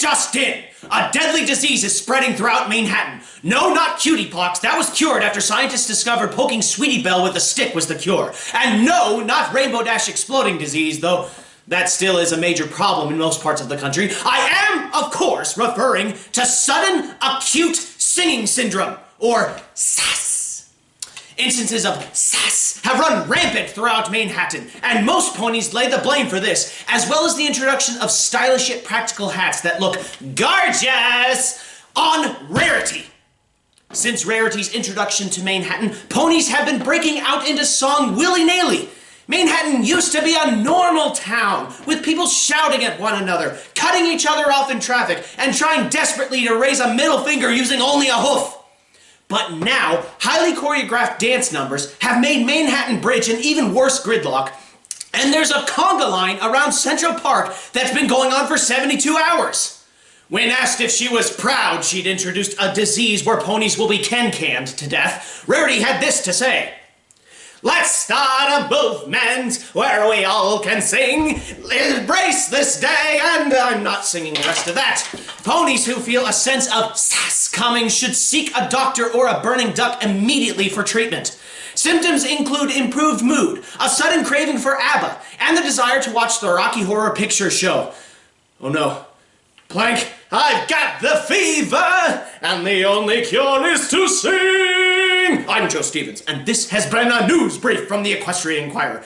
Just in! A deadly disease is spreading throughout Manehattan. No, not cutie pox. That was cured after scientists discovered poking Sweetie Belle with a stick was the cure. And no, not Rainbow Dash exploding disease, though that still is a major problem in most parts of the country. I am, of course, referring to sudden acute singing syndrome, or SAS. Instances of sass have run rampant throughout Manehattan, and most ponies lay the blame for this, as well as the introduction of stylish yet practical hats that look gorgeous on Rarity. Since Rarity's introduction to Manehattan, ponies have been breaking out into song willy-nilly. Manehattan used to be a normal town, with people shouting at one another, cutting each other off in traffic, and trying desperately to raise a middle finger using only a hoof. But now, highly choreographed dance numbers have made Manehattan Bridge an even worse gridlock, and there's a conga line around Central Park that's been going on for 72 hours. When asked if she was proud she'd introduced a disease where ponies will be can-canned to death, Rarity had this to say. Let's start a movement where we all can sing. Embrace this day, and I'm not singing the rest of that. Ponies who feel a sense of sass coming should seek a doctor or a burning duck immediately for treatment. Symptoms include improved mood, a sudden craving for ABBA, and the desire to watch the Rocky Horror Picture Show. Oh no. Plank, I've got the fever, and the only cure is to sing! I'm Joe Stevens, and this has been a news brief from the Equestrian Inquirer.